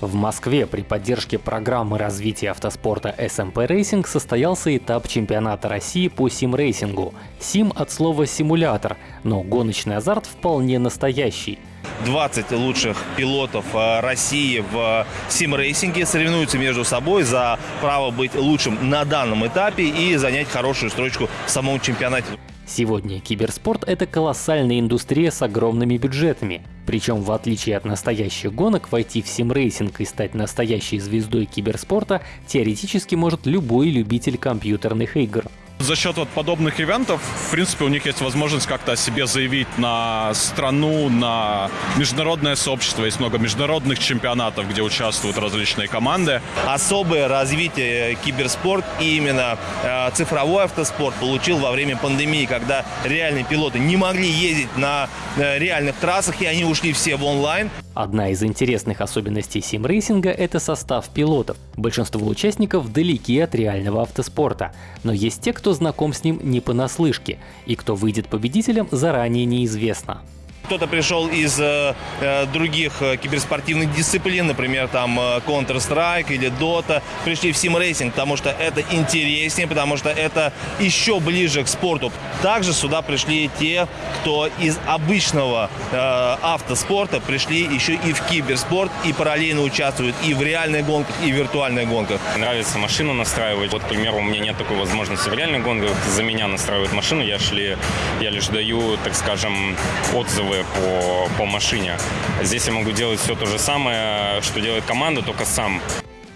В Москве при поддержке программы развития автоспорта SMP Racing состоялся этап чемпионата России по сим-рейсингу. Сим от слова «симулятор», но гоночный азарт вполне настоящий. 20 лучших пилотов э, России в сим-рейсинге соревнуются между собой за право быть лучшим на данном этапе и занять хорошую строчку в самом чемпионате. Сегодня киберспорт — это колоссальная индустрия с огромными бюджетами. Причем, в отличие от настоящих гонок, войти в симрейсинг и стать настоящей звездой киберспорта теоретически может любой любитель компьютерных игр. За счет вот подобных ивентов, в принципе, у них есть возможность как-то о себе заявить на страну, на международное сообщество. Есть много международных чемпионатов, где участвуют различные команды. Особое развитие киберспорт и именно э, цифровой автоспорт получил во время пандемии, когда реальные пилоты не могли ездить на э, реальных трассах, и они ушли все в онлайн. Одна из интересных особенностей симрейсинга – это состав пилотов. Большинство участников далеки от реального автоспорта, но есть те, кто знаком с ним не понаслышке, и кто выйдет победителем заранее неизвестно. Кто-то пришел из э, э, других э, киберспортивных дисциплин, например, там э, Counter-Strike или Dota, пришли в сим-рейсинг, потому что это интереснее, потому что это еще ближе к спорту. Также сюда пришли те, кто из обычного э, автоспорта пришли еще и в киберспорт и параллельно участвуют и в реальных гонках, и в виртуальных гонках. Нравится машину настраивать. Вот, к примеру, у меня нет такой возможности в реальных гонках. За меня настраивают машину, я, шли, я лишь даю, так скажем, отзывы по, по машине. Здесь я могу делать все то же самое, что делает команда, только сам.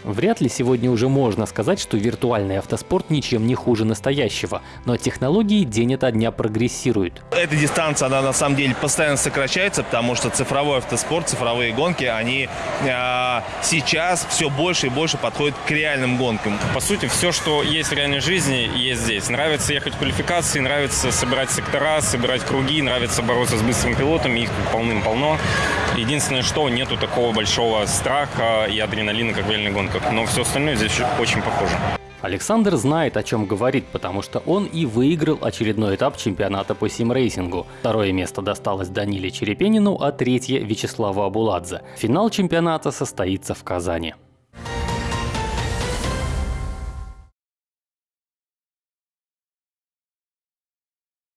Вряд ли сегодня уже можно сказать, что виртуальный автоспорт ничем не хуже настоящего, но технологии день ото дня прогрессируют. Эта дистанция, она на самом деле постоянно сокращается, потому что цифровой автоспорт, цифровые гонки, они э, сейчас все больше и больше подходят к реальным гонкам. По сути, все, что есть в реальной жизни, есть здесь. Нравится ехать в квалификации, нравится собирать сектора, собирать круги, нравится бороться с быстрыми пилотами, их полным-полно. Единственное, что нету такого большого страха и адреналина, как в реальной гонке гонках, но все остальное здесь очень похоже. Александр знает, о чем говорит, потому что он и выиграл очередной этап чемпионата по симрейсингу. Второе место досталось Даниле Черепенину, а третье – Вячеславу Абуладзе. Финал чемпионата состоится в Казани.